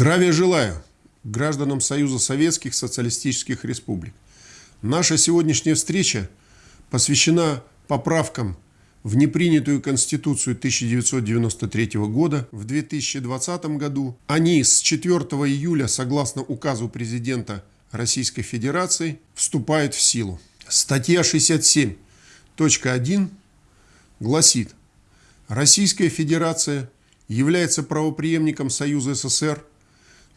Здравия желаю гражданам Союза Советских Социалистических Республик. Наша сегодняшняя встреча посвящена поправкам в непринятую Конституцию 1993 года в 2020 году. Они с 4 июля, согласно указу президента Российской Федерации, вступают в силу. Статья 67.1 гласит, Российская Федерация является правоприемником Союза СССР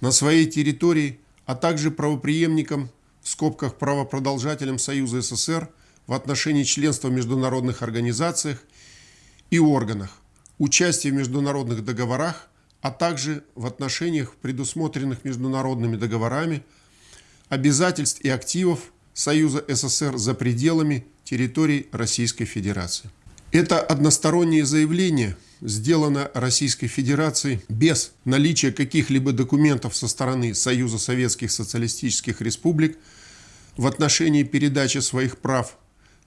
на своей территории, а также правоприемником, в скобках правопродолжателем Союза СССР в отношении членства в международных организациях и органах, участия в международных договорах, а также в отношениях, предусмотренных международными договорами, обязательств и активов Союза СССР за пределами территории Российской Федерации. Это одностороннее заявление сделано Российской Федерацией без наличия каких-либо документов со стороны Союза Советских Социалистических Республик в отношении передачи своих прав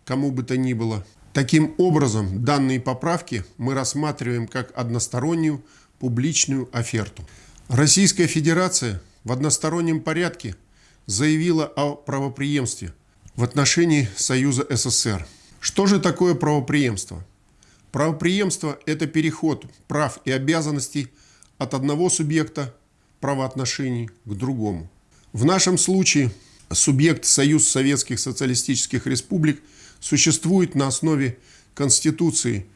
кому бы то ни было. Таким образом, данные поправки мы рассматриваем как одностороннюю публичную оферту. Российская Федерация в одностороннем порядке заявила о правоприемстве в отношении Союза СССР – что же такое правоприемство? Правоприемство – это переход прав и обязанностей от одного субъекта правоотношений к другому. В нашем случае субъект Союз Советских Социалистических Республик существует на основе Конституции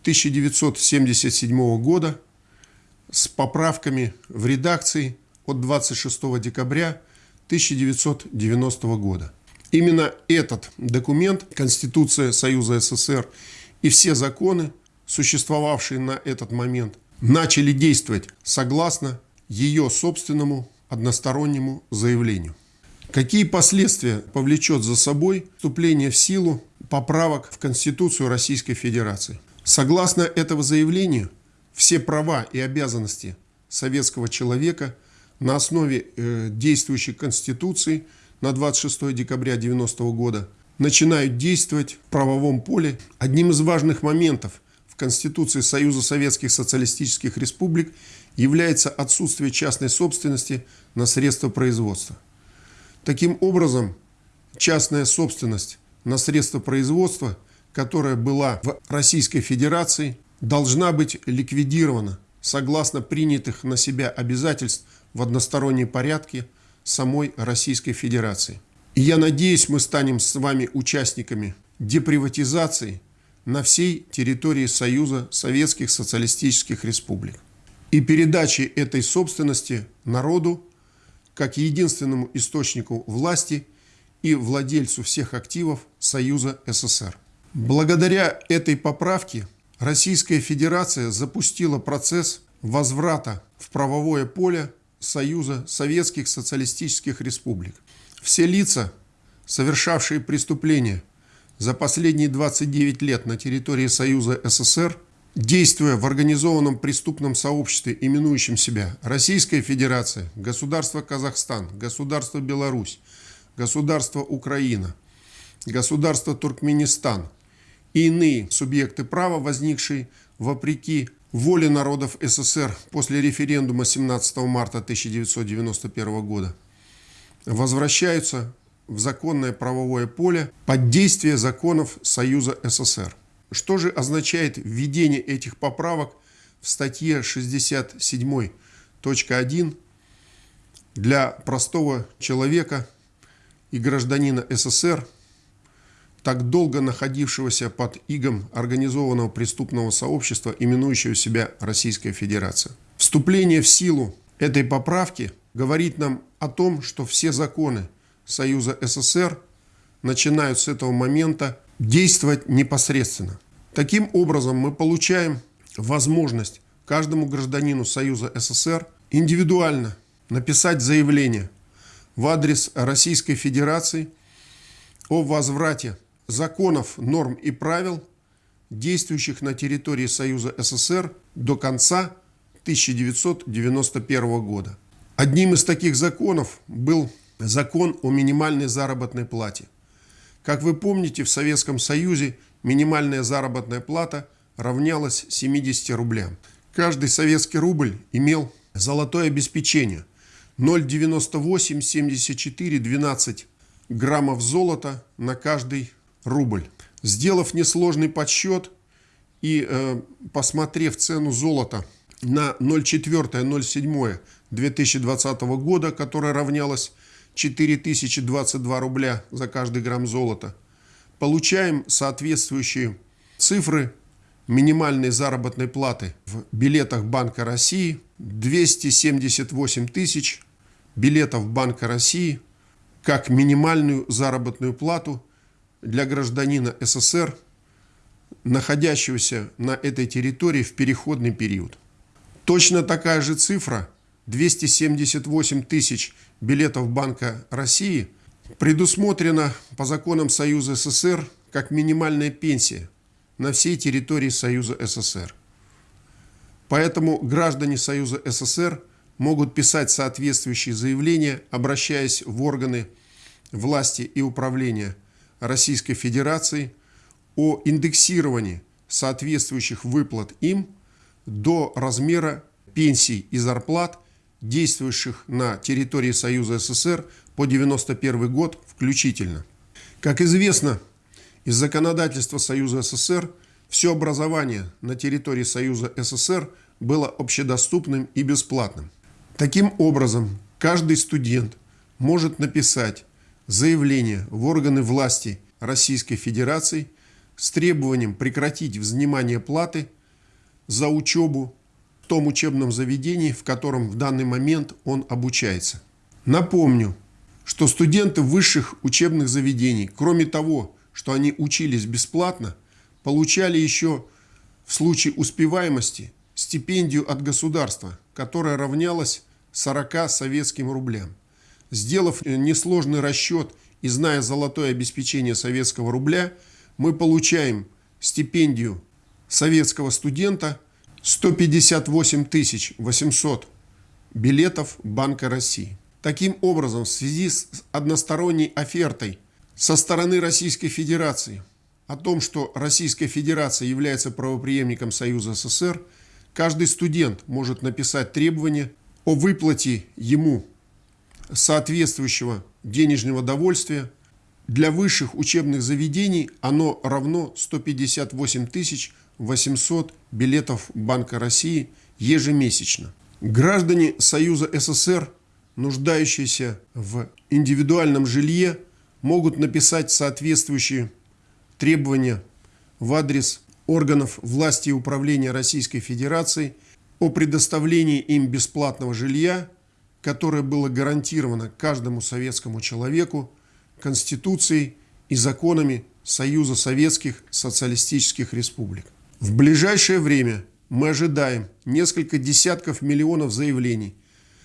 1977 года с поправками в редакции от 26 декабря 1990 года. Именно этот документ, Конституция Союза СССР и все законы, существовавшие на этот момент, начали действовать согласно ее собственному одностороннему заявлению. Какие последствия повлечет за собой вступление в силу поправок в Конституцию Российской Федерации? Согласно этого заявлению, все права и обязанности советского человека на основе э, действующей Конституции – на 26 декабря 90 года начинают действовать в правовом поле. Одним из важных моментов в Конституции Союза Советских Социалистических Республик является отсутствие частной собственности на средства производства. Таким образом, частная собственность на средства производства, которая была в Российской Федерации, должна быть ликвидирована согласно принятых на себя обязательств в одностороннем порядке – самой Российской Федерации. И я надеюсь, мы станем с вами участниками деприватизации на всей территории Союза Советских Социалистических Республик и передачи этой собственности народу как единственному источнику власти и владельцу всех активов Союза СССР. Благодаря этой поправке Российская Федерация запустила процесс возврата в правовое поле Союза Советских Социалистических Республик. Все лица, совершавшие преступления за последние 29 лет на территории Союза СССР, действуя в организованном преступном сообществе, именующем себя Российская Федерация, Государство Казахстан, Государство Беларусь, Государство Украина, Государство Туркменистан и иные субъекты права, возникшие вопреки воле народов СССР после референдума 17 марта 1991 года возвращаются в законное правовое поле под действие законов Союза СССР. Что же означает введение этих поправок в статье 67.1 для простого человека и гражданина СССР – так долго находившегося под игом организованного преступного сообщества, именующего себя Российская Федерация. Вступление в силу этой поправки говорит нам о том, что все законы Союза СССР начинают с этого момента действовать непосредственно. Таким образом, мы получаем возможность каждому гражданину Союза СССР индивидуально написать заявление в адрес Российской Федерации о возврате законов, норм и правил, действующих на территории Союза СССР до конца 1991 года. Одним из таких законов был закон о минимальной заработной плате. Как вы помните, в Советском Союзе минимальная заработная плата равнялась 70 рублям. Каждый советский рубль имел Золотое обеспечение 0,98 74 12 граммов золота на каждый рубль. Сделав несложный подсчет и э, посмотрев цену золота на 0,4-0,7 2020 года, которая равнялась 4022 рубля за каждый грамм золота, получаем соответствующие цифры минимальной заработной платы в билетах Банка России 278 тысяч билетов Банка России как минимальную заработную плату для гражданина СССР, находящегося на этой территории в переходный период. Точно такая же цифра 278 тысяч билетов Банка России предусмотрена по законам Союза СССР как минимальная пенсия на всей территории Союза СССР. Поэтому граждане Союза СССР могут писать соответствующие заявления, обращаясь в органы власти и управления Российской Федерации о индексировании соответствующих выплат им до размера пенсий и зарплат, действующих на территории Союза СССР по 1991 год включительно. Как известно, из законодательства Союза СССР все образование на территории Союза СССР было общедоступным и бесплатным. Таким образом, каждый студент может написать заявление в органы власти Российской Федерации с требованием прекратить взимание платы за учебу в том учебном заведении, в котором в данный момент он обучается. Напомню, что студенты высших учебных заведений, кроме того, что они учились бесплатно, получали еще в случае успеваемости стипендию от государства, которая равнялась 40 советским рублям. Сделав несложный расчет и зная золотое обеспечение советского рубля, мы получаем стипендию советского студента 158 800 билетов Банка России. Таким образом, в связи с односторонней офертой со стороны Российской Федерации о том, что Российская Федерация является правоприемником Союза СССР, каждый студент может написать требование о выплате ему соответствующего денежного довольствия. Для высших учебных заведений оно равно 158 800 билетов Банка России ежемесячно. Граждане Союза СССР, нуждающиеся в индивидуальном жилье, могут написать соответствующие требования в адрес органов власти и управления Российской Федерации о предоставлении им бесплатного жилья, которое было гарантировано каждому советскому человеку Конституцией и законами Союза Советских Социалистических Республик. В ближайшее время мы ожидаем несколько десятков миллионов заявлений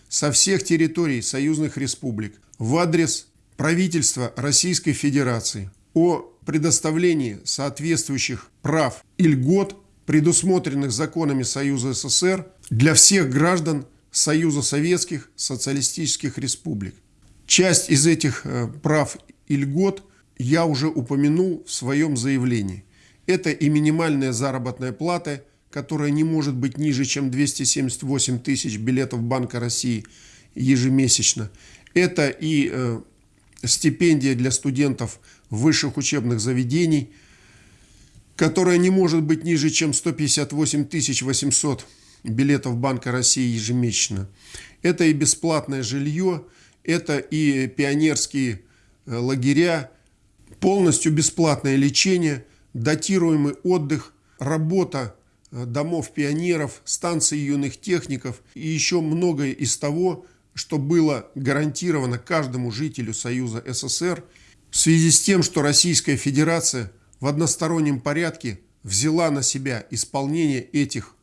со всех территорий союзных республик в адрес правительства Российской Федерации о предоставлении соответствующих прав и льгот, предусмотренных законами Союза СССР, для всех граждан Союза Советских Социалистических Республик. Часть из этих э, прав и льгот я уже упомянул в своем заявлении. Это и минимальная заработная плата, которая не может быть ниже, чем 278 тысяч билетов Банка России ежемесячно. Это и э, стипендия для студентов высших учебных заведений, которая не может быть ниже, чем 158 800 билетов Банка России ежемесячно. Это и бесплатное жилье, это и пионерские э, лагеря, полностью бесплатное лечение, датируемый отдых, работа э, домов пионеров, станции юных техников и еще многое из того, что было гарантировано каждому жителю Союза СССР в связи с тем, что Российская Федерация в одностороннем порядке взяла на себя исполнение этих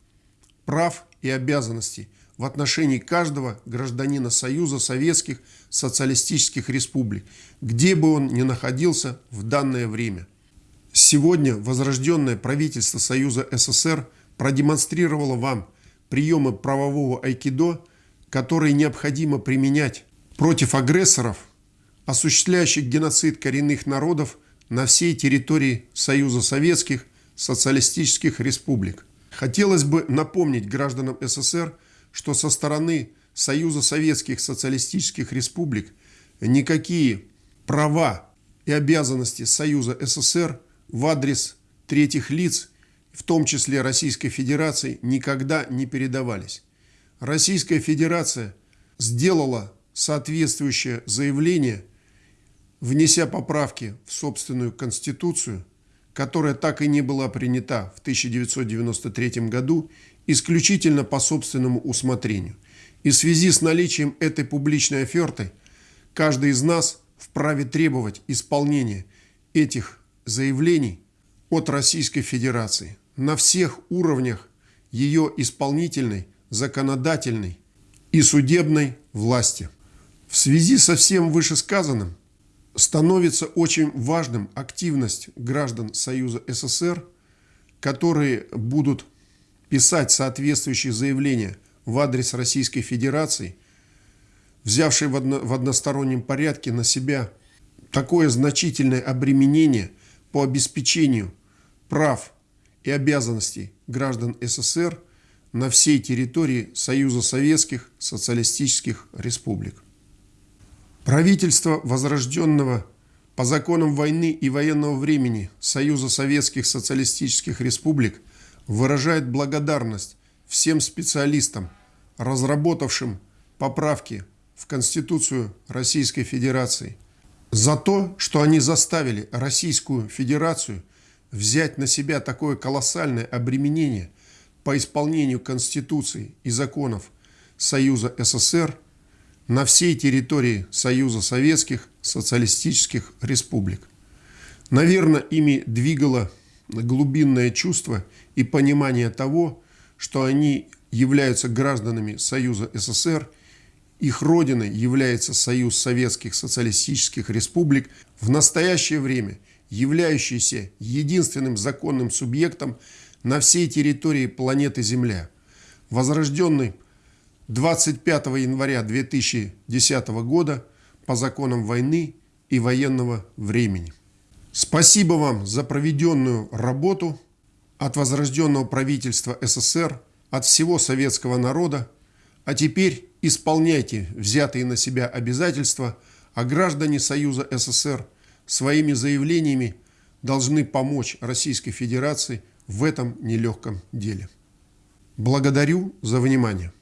прав и обязанностей в отношении каждого гражданина Союза Советских Социалистических Республик, где бы он ни находился в данное время. Сегодня возрожденное правительство Союза СССР продемонстрировало вам приемы правового айкидо – которые необходимо применять против агрессоров, осуществляющих геноцид коренных народов на всей территории Союза Советских Социалистических Республик. Хотелось бы напомнить гражданам СССР, что со стороны Союза Советских Социалистических Республик никакие права и обязанности Союза СССР в адрес третьих лиц, в том числе Российской Федерации, никогда не передавались. Российская Федерация сделала соответствующее заявление, внеся поправки в собственную Конституцию, которая так и не была принята в 1993 году исключительно по собственному усмотрению. И в связи с наличием этой публичной оферты, каждый из нас вправе требовать исполнения этих заявлений от Российской Федерации на всех уровнях ее исполнительной, законодательной и судебной власти. В связи со всем вышесказанным становится очень важным активность граждан Союза СССР, которые будут писать соответствующие заявления в адрес Российской Федерации, взявшей в, одно, в одностороннем порядке на себя такое значительное обременение по обеспечению прав и обязанностей граждан СССР на всей территории Союза Советских Социалистических Республик. Правительство возрожденного по законам войны и военного времени Союза Советских Социалистических Республик выражает благодарность всем специалистам, разработавшим поправки в Конституцию Российской Федерации, за то, что они заставили Российскую Федерацию взять на себя такое колоссальное обременение по исполнению Конституции и законов Союза СССР на всей территории Союза Советских Социалистических Республик. Наверное, ими двигало глубинное чувство и понимание того, что они являются гражданами Союза СССР, их родиной является Союз Советских Социалистических Республик, в настоящее время являющийся единственным законным субъектом на всей территории планеты Земля, возрожденный 25 января 2010 года по законам войны и военного времени. Спасибо вам за проведенную работу от возрожденного правительства СССР, от всего советского народа, а теперь исполняйте взятые на себя обязательства, а граждане Союза СССР своими заявлениями должны помочь Российской Федерации в этом нелегком деле. Благодарю за внимание.